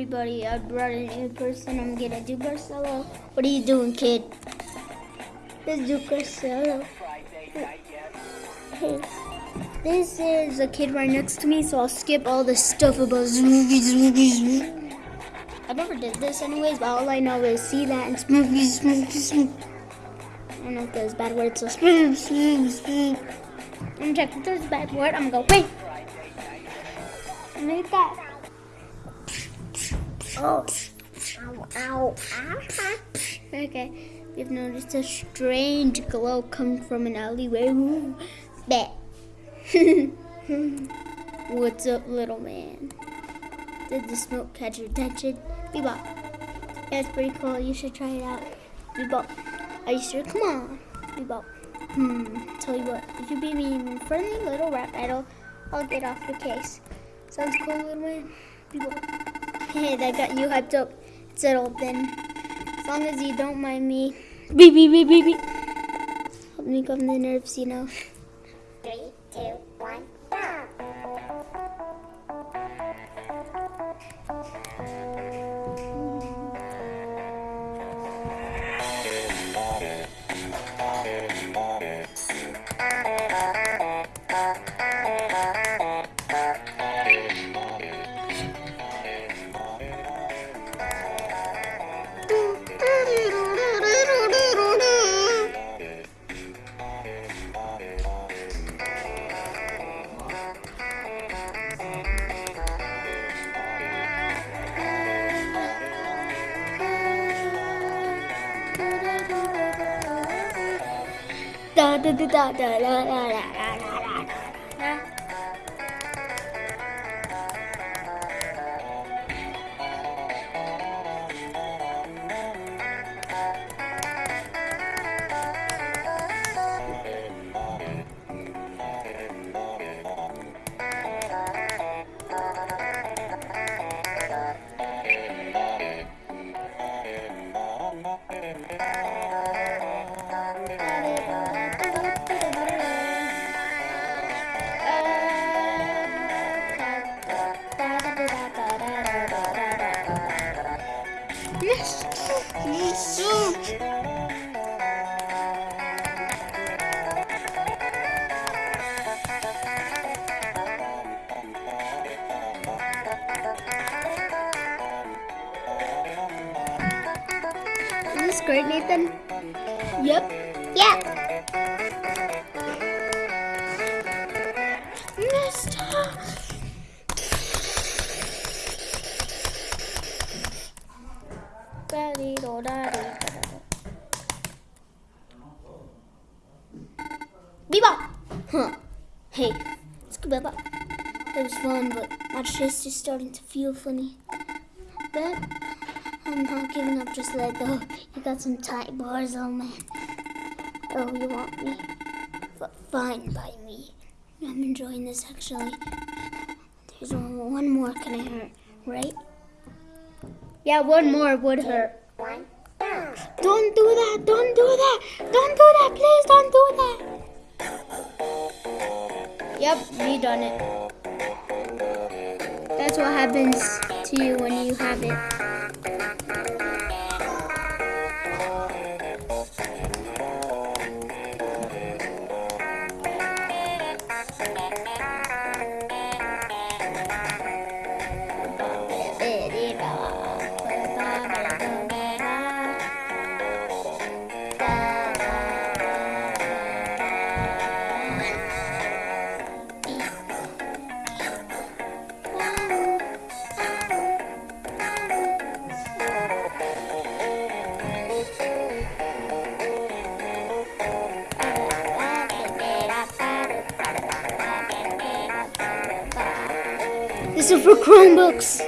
Everybody, I brought a new person. I'm gonna do Garcello. What are you doing, kid? Let's do Garcello. Hey, this is a kid right next to me, so I'll skip all the stuff about Smoogie, Smoogie, Smoogie. I never did this anyways, but all I know is see that and Smoogie, Smoogie, Smoogie. I don't know if there's bad words, so Smoogie, Smoogie, Smoogie. I'm gonna if there's a bad word. I'm gonna go, wait. Make that. Oh. Ow, ow, ow. Okay. We've noticed a strange glow come from an alleyway. Bet. What's up, little man? Did the smoke catch your attention? Bebop. Yeah, it's pretty cool. You should try it out. Bebop. Are you sure? Come on. Bebop. Hmm. Tell you what. If you beat me in a friendly little rap battle, I'll get off your case. Sounds cool, little man. Bebop. Hey, that got you hyped up. It's settled then. As long as you don't mind me. Beep, beep, beep, beep, beep. Help me calm the nerves, you know. Three, two, 知道的了呀 This great, Nathan? Yep. Yep. Mister. Oh, Bebop! Huh. Hey, it's Bebop. It was fun, but my chest is starting to feel funny. But I'm not giving up just let go. You got some tight bars on, man. Oh, you want me? F- fine by me. I'm enjoying this actually. There's one, more can I hurt, right? Yeah, one more would hurt. Don't do that! Don't do that! Don't do that! Please don't do that! Yep, you done it. That's what happens to you when you have it. Chromebooks.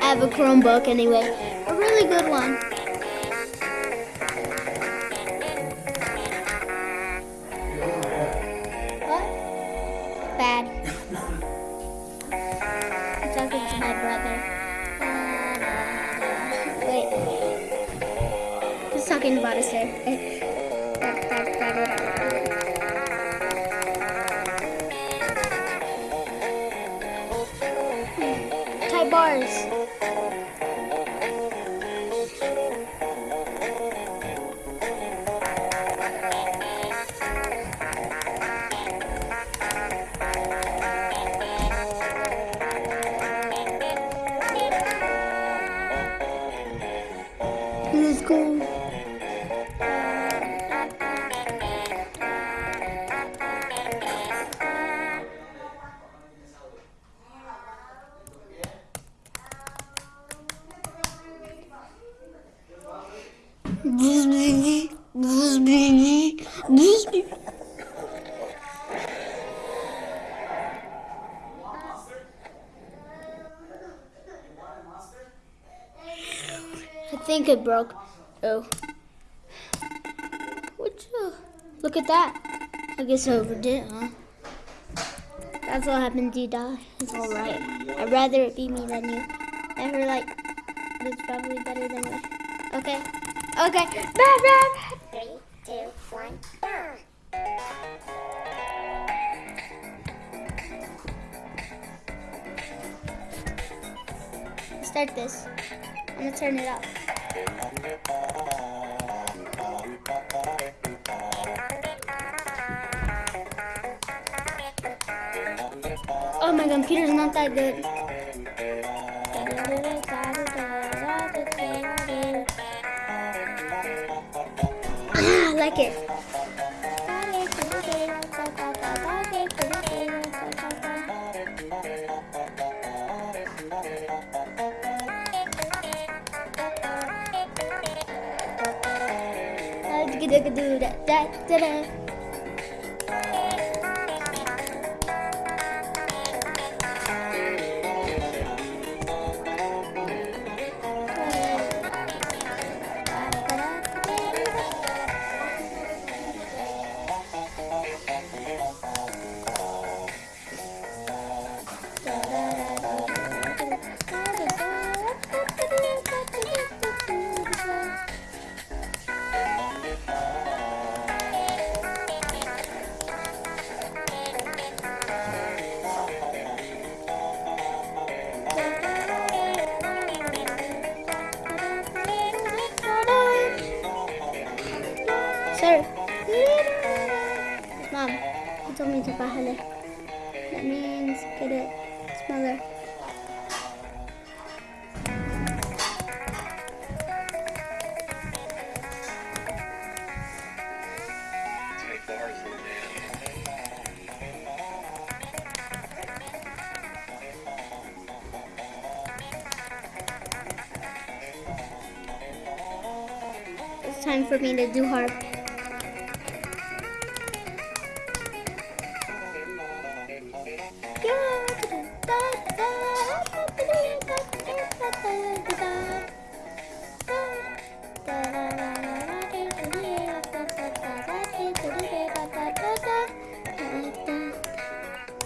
I have a Chromebook anyway. A really good one. What? Bad. I'm talking to my brother. Wait. He's talking about us there. I think it broke. Oh. What? Look at that. I guess I overdid, huh? That's what happens. You die. It's all right. I'd rather it be me than you. Never like. It's probably better than me. Okay. Okay. Bad, bad. Three, two, one, go. Start this. I'm gonna turn it up. Oh, my computer's not that good. I like it. Da-da-da-da-da-da. Sir. That means get it smaller. It's time for me to do harp.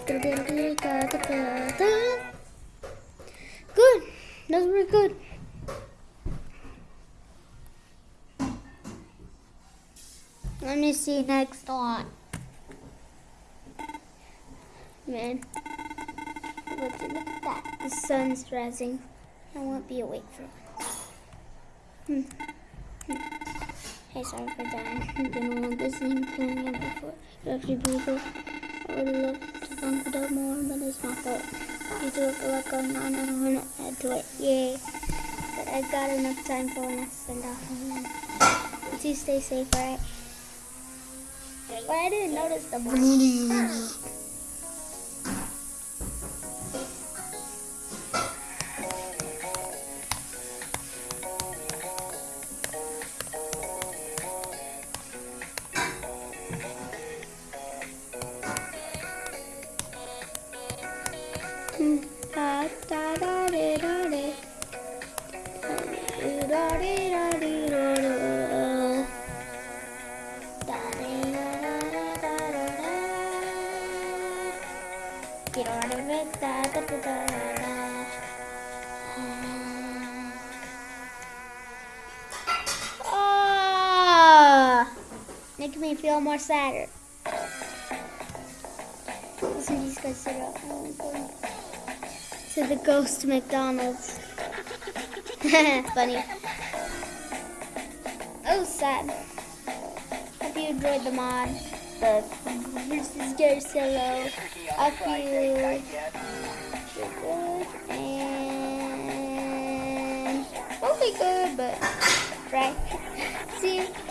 Good. Those were good. Let me see next one. Man. Look, look at that. The sun's rising. I won't be awake for once. Hmm. Hmm. Hey, sorry for that. I've been little busy and playing it before. It's actually pretty. I would love it up more, but it's my fault. You do have a lot going on. I don't want to add to it. Yay. But I've got enough time for I send off them. But you stay safe, alright? Well, I didn't notice the money. Da. Ah, making me feel more sadder. Listen, these guys up. Oh. To the ghost McDonald's. Funny. Oh, sad. Hope you enjoyed the mod. The versus Garcello. I feel good and mostly good, but right? See.